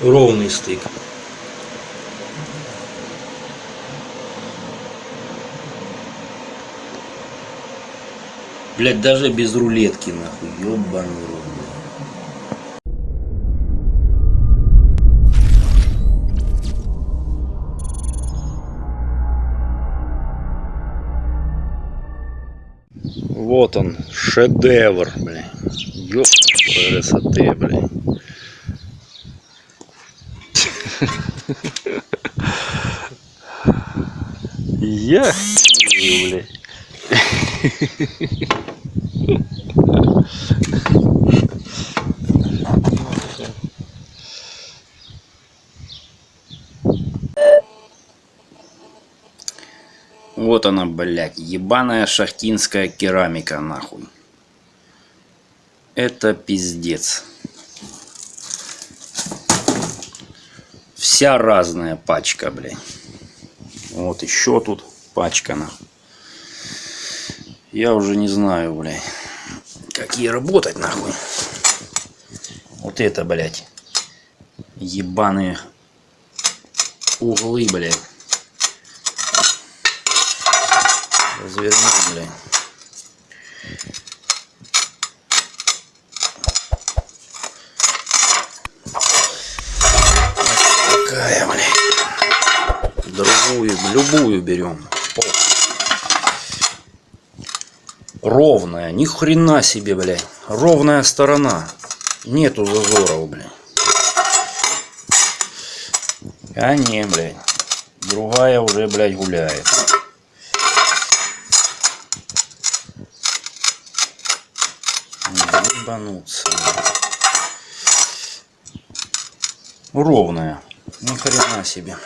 ровный стык. Блять, даже без рулетки, нахуй, ёбаный рот. Вот он, шедевр, блин. Ёп, красоты, блин. Я, блин. Вот она, блядь, ебаная шахтинская керамика, нахуй. Это пиздец. Вся разная пачка, блядь. Вот еще тут пачка, нахуй. Я уже не знаю, блядь, как ей работать, нахуй. Вот это, блядь, ебаные углы, блядь. Развернем, блядь. Вот такая, Другую, любую берем. Ровная, ни хрена себе, блядь. Ровная сторона. Нету зазоров, блядь. А не, блядь. Другая уже, блядь, гуляет. Ебануться. Ровная. Ни хрена себе.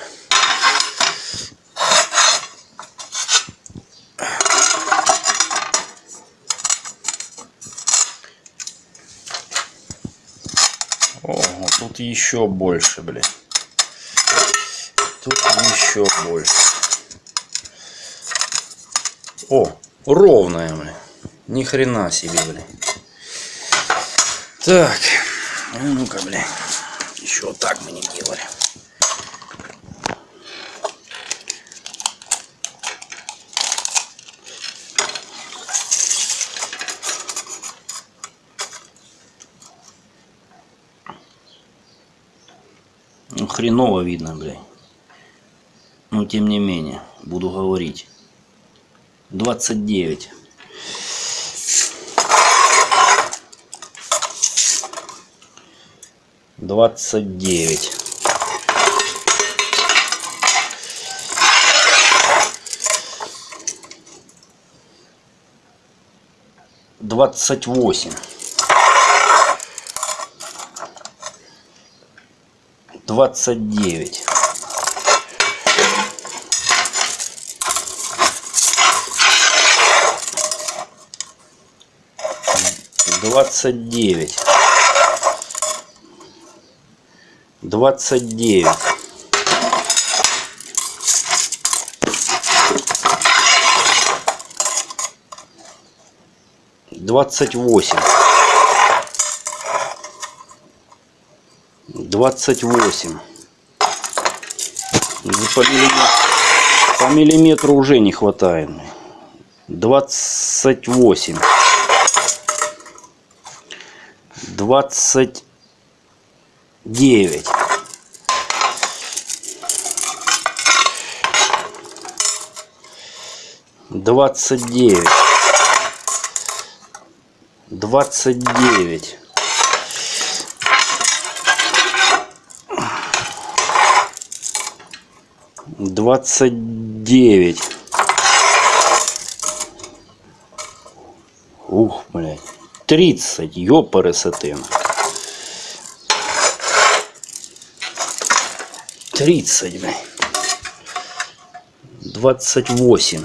О, вот тут еще больше, блядь. Тут еще больше. О, ровная, блядь. Ни хрена себе, блядь. Так, ну-ка, блядь. Еще так мы не делали. Хреново видно, блядь. Но тем не менее, буду говорить. 29. Двадцать девять. Двадцать восемь. Двадцать девять. Двадцать девять. Двадцать девять. Двадцать восемь двадцать восемь. Ну, по миллиметру, по миллиметру уже не хватает. Двадцать восемь. Двадцать девять. Двадцать девять двадцать девять. Ух блядь. Тридцать ёпарасоте тридцать блядь. Двадцать восемь.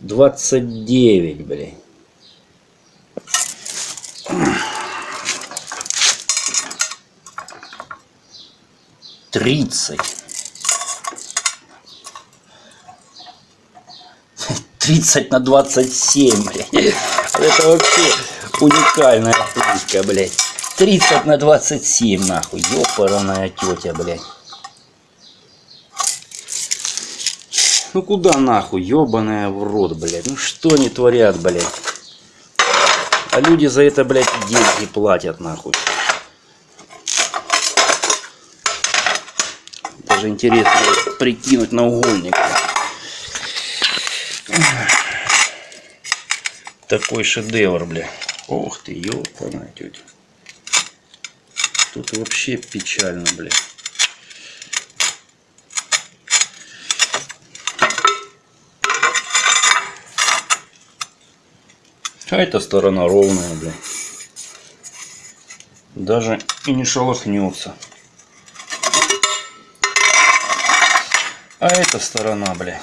Двадцать девять блядь тридцать 30 на 27, блядь. Это вообще уникальная плитка, блядь. 30 на 27, нахуй. Ёпараная тетя, блядь. Ну куда нахуй, ёбаная в рот, блядь. Ну что они творят, блядь. А люди за это, блядь, деньги платят, нахуй. Даже интересно прикинуть на угольник. Такой шедевр, бля. Ох ты, ёпаная тетя. Тут вообще печально, бля. А эта сторона ровная, бля. Даже и не шелохнется. А эта сторона, бля.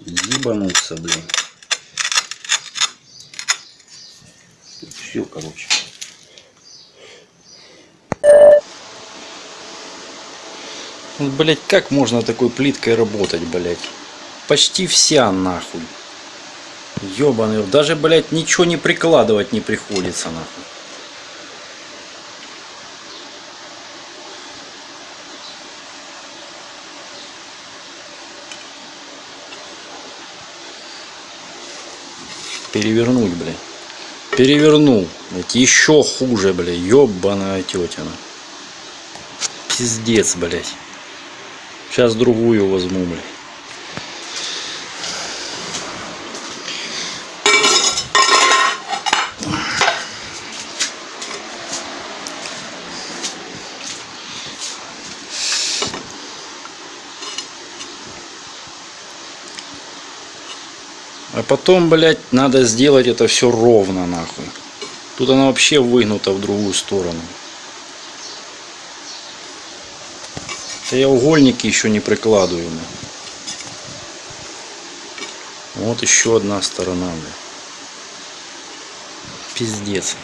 Ебануться, блин. Все, короче. Вот, блять, как можно такой плиткой работать, блять? Почти вся нахуй. Ёбаный, даже, блять, ничего не прикладывать не приходится, нахуй. Перевернуть, блядь. Перевернул. Блядь, еще хуже, блядь. Ёбаная тетина. Пиздец, блядь. Сейчас другую возьму, блядь. Потом, блядь, надо сделать это все ровно, нахуй. Тут она вообще выгнута в другую сторону. Это я угольники еще не прикладываю. Вот еще одна сторона, бля. Пиздец.